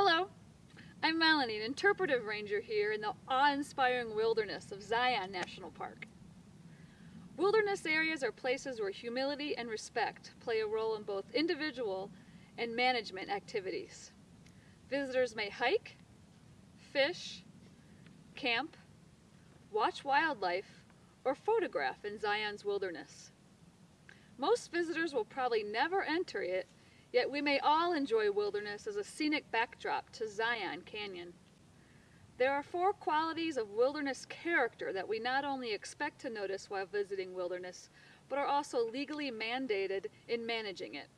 Hello, I'm Melanie, an interpretive ranger here in the awe-inspiring wilderness of Zion National Park. Wilderness areas are places where humility and respect play a role in both individual and management activities. Visitors may hike, fish, camp, watch wildlife, or photograph in Zion's wilderness. Most visitors will probably never enter it Yet we may all enjoy wilderness as a scenic backdrop to Zion Canyon. There are four qualities of wilderness character that we not only expect to notice while visiting wilderness, but are also legally mandated in managing it.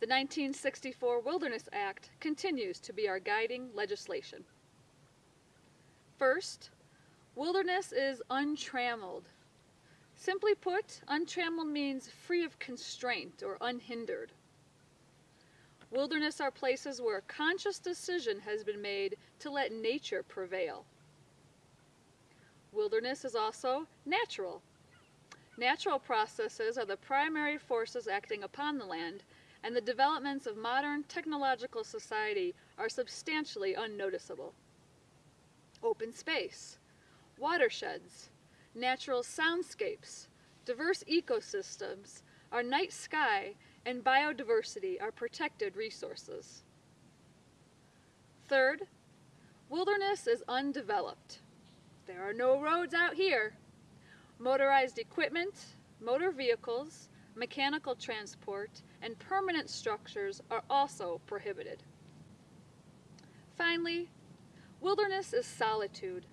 The 1964 Wilderness Act continues to be our guiding legislation. First, wilderness is untrammeled. Simply put, untrammeled means free of constraint or unhindered. Wilderness are places where a conscious decision has been made to let nature prevail. Wilderness is also natural. Natural processes are the primary forces acting upon the land, and the developments of modern technological society are substantially unnoticeable. Open space, watersheds, natural soundscapes, diverse ecosystems, our night sky, and biodiversity are protected resources. Third, wilderness is undeveloped. There are no roads out here. Motorized equipment, motor vehicles, mechanical transport, and permanent structures are also prohibited. Finally, wilderness is solitude.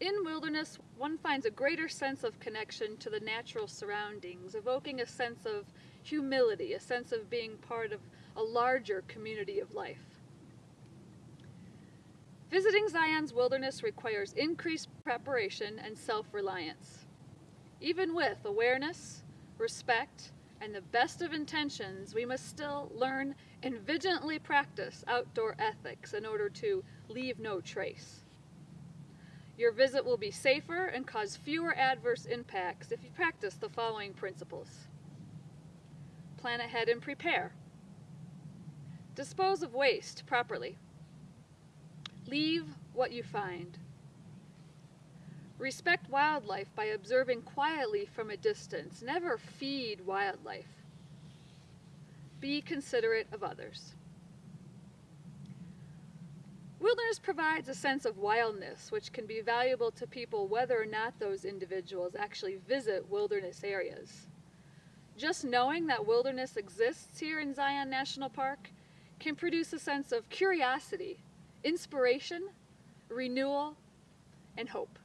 In wilderness, one finds a greater sense of connection to the natural surroundings, evoking a sense of humility, a sense of being part of a larger community of life. Visiting Zion's wilderness requires increased preparation and self-reliance. Even with awareness, respect, and the best of intentions, we must still learn and vigilantly practice outdoor ethics in order to leave no trace. Your visit will be safer and cause fewer adverse impacts if you practice the following principles plan ahead and prepare. Dispose of waste properly. Leave what you find. Respect wildlife by observing quietly from a distance. Never feed wildlife. Be considerate of others. Wilderness provides a sense of wildness, which can be valuable to people whether or not those individuals actually visit wilderness areas. Just knowing that wilderness exists here in Zion National Park can produce a sense of curiosity, inspiration, renewal, and hope.